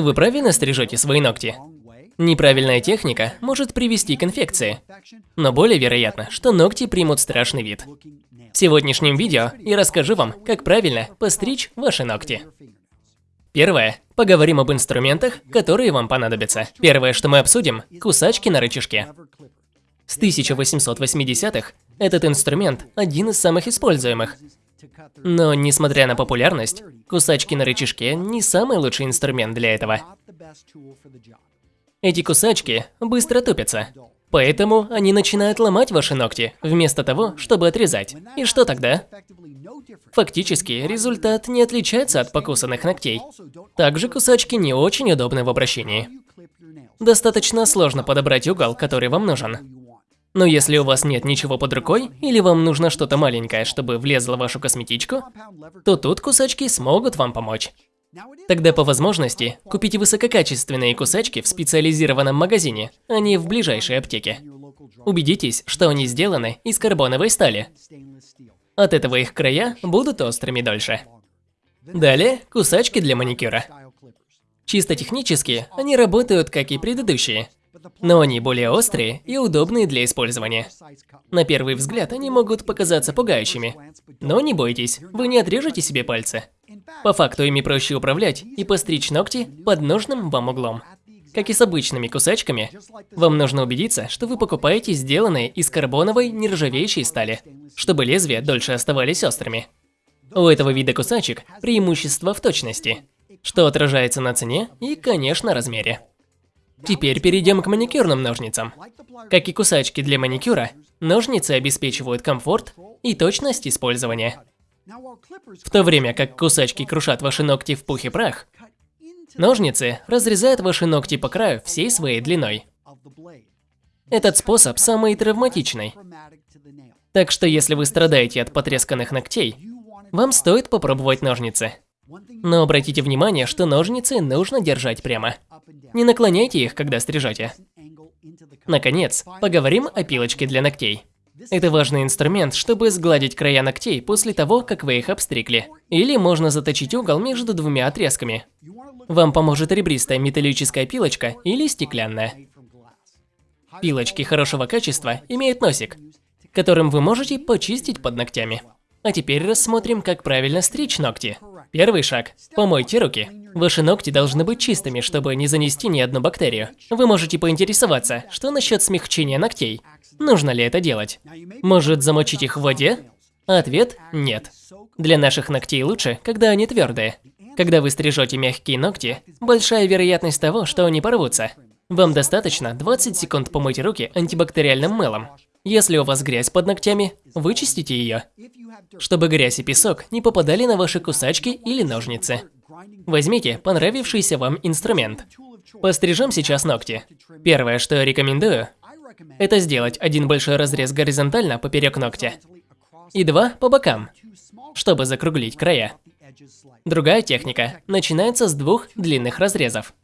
Вы правильно стрижете свои ногти? Неправильная техника может привести к инфекции, но более вероятно, что ногти примут страшный вид. В сегодняшнем видео я расскажу вам, как правильно постричь ваши ногти. Первое. Поговорим об инструментах, которые вам понадобятся. Первое, что мы обсудим – кусачки на рычажке. С 1880-х этот инструмент один из самых используемых. Но, несмотря на популярность, кусачки на рычажке не самый лучший инструмент для этого. Эти кусачки быстро тупятся, поэтому они начинают ломать ваши ногти, вместо того, чтобы отрезать. И что тогда? Фактически, результат не отличается от покусанных ногтей. Также кусачки не очень удобны в обращении. Достаточно сложно подобрать угол, который вам нужен. Но если у вас нет ничего под рукой, или вам нужно что-то маленькое, чтобы влезло в вашу косметичку, то тут кусачки смогут вам помочь. Тогда по возможности купите высококачественные кусачки в специализированном магазине, а не в ближайшей аптеке. Убедитесь, что они сделаны из карбоновой стали. От этого их края будут острыми дольше. Далее, кусачки для маникюра. Чисто технически, они работают как и предыдущие, но они более острые и удобные для использования. На первый взгляд они могут показаться пугающими, но не бойтесь, вы не отрежете себе пальцы. По факту ими проще управлять и постричь ногти под нужным вам углом. Как и с обычными кусачками, вам нужно убедиться, что вы покупаете сделанные из карбоновой нержавеющей стали, чтобы лезвия дольше оставались острыми. У этого вида кусачек преимущество в точности, что отражается на цене и, конечно, размере. Теперь перейдем к маникюрным ножницам. Как и кусачки для маникюра, ножницы обеспечивают комфорт и точность использования. В то время как кусачки крушат ваши ногти в пух и прах, ножницы разрезают ваши ногти по краю всей своей длиной. Этот способ самый травматичный. Так что если вы страдаете от потресканных ногтей, вам стоит попробовать ножницы. Но обратите внимание, что ножницы нужно держать прямо. Не наклоняйте их, когда стрижете. Наконец, поговорим о пилочке для ногтей. Это важный инструмент, чтобы сгладить края ногтей после того, как вы их обстригли. Или можно заточить угол между двумя отрезками. Вам поможет ребристая металлическая пилочка или стеклянная. Пилочки хорошего качества имеют носик, которым вы можете почистить под ногтями. А теперь рассмотрим, как правильно стричь ногти. Первый шаг – помойте руки. Ваши ногти должны быть чистыми, чтобы не занести ни одну бактерию. Вы можете поинтересоваться, что насчет смягчения ногтей? Нужно ли это делать? Может замочить их в воде? Ответ – нет. Для наших ногтей лучше, когда они твердые. Когда вы стрижете мягкие ногти, большая вероятность того, что они порвутся. Вам достаточно 20 секунд помыть руки антибактериальным мылом. Если у вас грязь под ногтями, вычистите ее, чтобы грязь и песок не попадали на ваши кусачки или ножницы. Возьмите понравившийся вам инструмент. Пострижем сейчас ногти. Первое, что я рекомендую, это сделать один большой разрез горизонтально поперек ногтя и два по бокам, чтобы закруглить края. Другая техника начинается с двух длинных разрезов.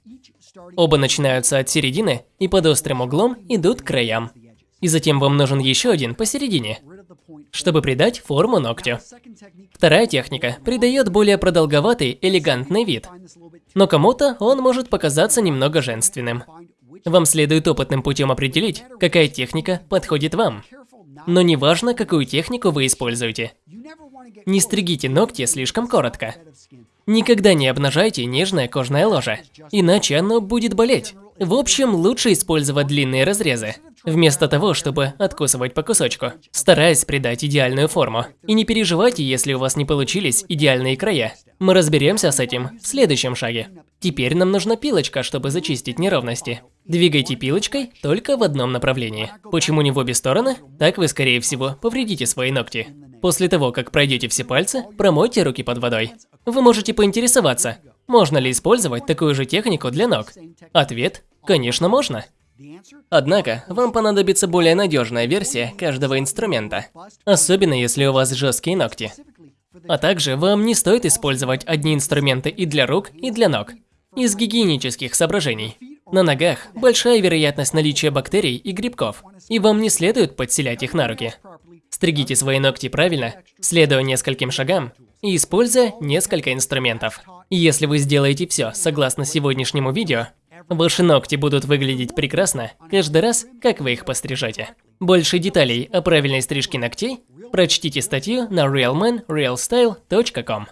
Оба начинаются от середины и под острым углом идут к краям. И затем вам нужен еще один посередине, чтобы придать форму ногтю. Вторая техника придает более продолговатый, элегантный вид. Но кому-то он может показаться немного женственным. Вам следует опытным путем определить, какая техника подходит вам. Но не важно, какую технику вы используете. Не стригите ногти слишком коротко. Никогда не обнажайте нежное кожное ложе, иначе оно будет болеть. В общем, лучше использовать длинные разрезы, вместо того, чтобы откусывать по кусочку, стараясь придать идеальную форму. И не переживайте, если у вас не получились идеальные края. Мы разберемся с этим в следующем шаге. Теперь нам нужна пилочка, чтобы зачистить неровности. Двигайте пилочкой только в одном направлении. Почему не в обе стороны? Так вы, скорее всего, повредите свои ногти. После того, как пройдете все пальцы, промойте руки под водой. Вы можете поинтересоваться, можно ли использовать такую же технику для ног? Ответ – конечно можно. Однако, вам понадобится более надежная версия каждого инструмента, особенно если у вас жесткие ногти. А также вам не стоит использовать одни инструменты и для рук, и для ног, из гигиенических соображений. На ногах большая вероятность наличия бактерий и грибков, и вам не следует подселять их на руки. Стригите свои ногти правильно, следуя нескольким шагам и используя несколько инструментов. Если вы сделаете все согласно сегодняшнему видео, ваши ногти будут выглядеть прекрасно каждый раз, как вы их пострижете. Больше деталей о правильной стрижке ногтей прочтите статью на realmanrealstyle.com.